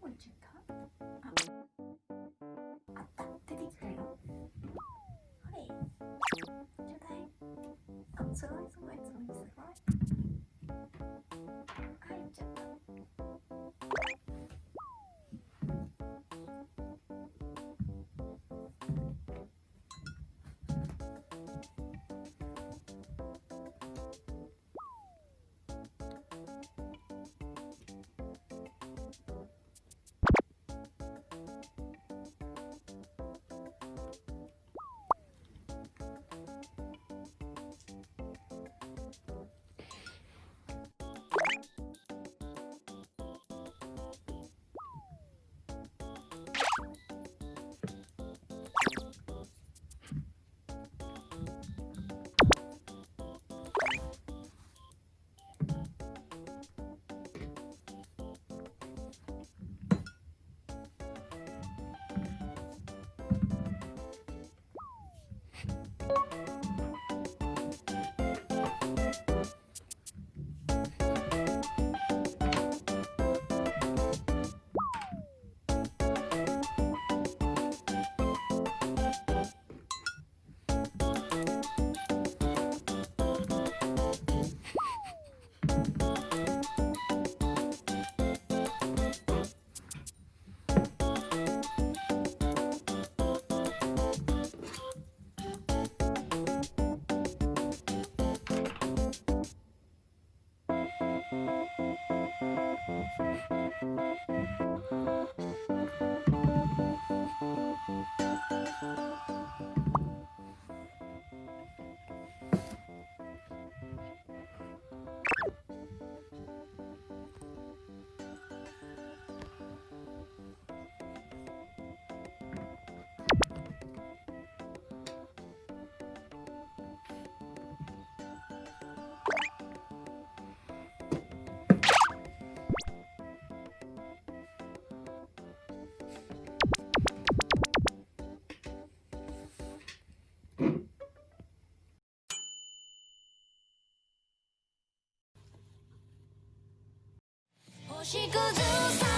こ行っちゃった？ああった。出てきたよ。はい。ちょうだい。あすごいすごいすごいすしぐずさ